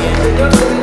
Yeah.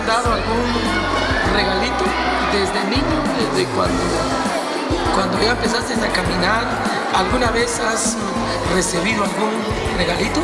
han dado algún regalito desde niño, desde cuando, cuando ya empezaste a caminar? ¿Alguna vez has recibido algún regalito?